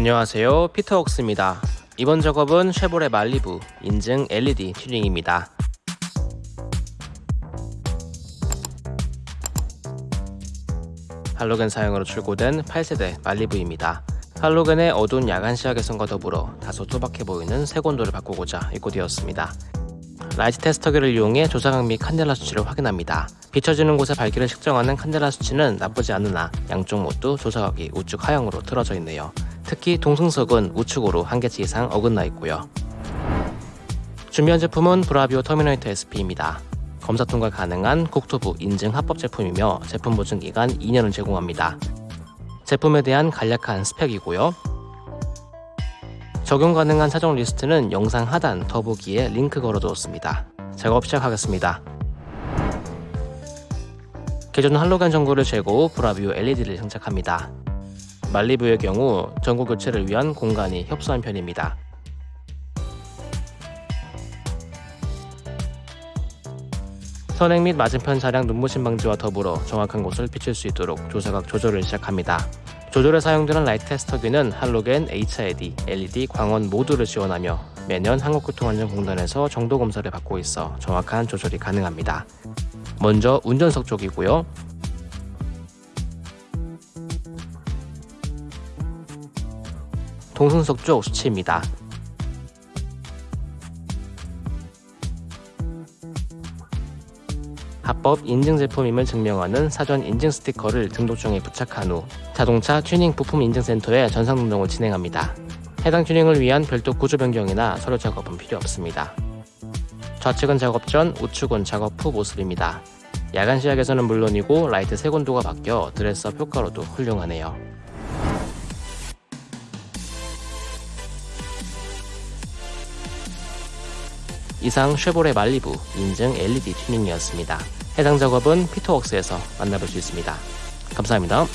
안녕하세요. 피터웍스입니다. 이번 작업은 쉐보레 말리부 인증 LED 튜닝입니다. 할로겐 사용으로 출고된 8세대 말리부입니다. 할로겐의 어두운 야간 시야 개선과 더불어 다소 투박해 보이는 색온도를 바꾸고자 입고되었습니다. 라이트 테스터기를 이용해 조사각 및 칸델라 수치를 확인합니다. 비춰지는 곳의 밝기를 측정하는 칸델라 수치는 나쁘지 않으나 양쪽 모두 조사각이 우측 하향으로 틀어져 있네요 특히 동승석은 우측으로 한 개치 이상 어긋나 있고요. 준비한 제품은 브라비오 터미네이터 SP입니다. 검사 통과 가능한 국토부 인증 합법 제품이며 제품 보증 기간 2년을 제공합니다. 제품에 대한 간략한 스펙이고요. 적용 가능한 차종 리스트는 영상 하단 더보기에 링크 걸어두었습니다. 작업 시작하겠습니다. 기존 할로겐 전구를 제거 후 브라비오 LED를 장착합니다. 말리부의 경우 전구 교체를 위한 공간이 협소한 편입니다. 선행 및 맞은편 차량 눈부심 방지와 더불어 정확한 곳을 비출 수 있도록 조사각 조절을 시작합니다. 조절에 사용되는 라이트 테스터기는 할로겐, HID, LED, 광원 모두를 지원하며 매년 한국교통안전공단에서 정도 검사를 받고 있어 정확한 조절이 가능합니다. 먼저 운전석 쪽이고요. 동승석 쪽 수치입니다. 합법 인증 제품임을 증명하는 사전 인증 스티커를 등록증에 부착한 후 자동차 튜닝 부품 인증센터에 전산 등록을 진행합니다. 해당 튜닝을 위한 별도 구조 변경이나 서류 작업은 필요 없습니다. 좌측은 작업 전, 우측은 작업 후 모습입니다. 야간 시야에서는 물론이고 라이트 색온도가 바뀌어 dress-up 효과로도 훌륭하네요. 이상 쉐보레 말리부 인증 LED 튜닝이었습니다. 해당 작업은 피터웍스에서 만나볼 수 있습니다. 감사합니다.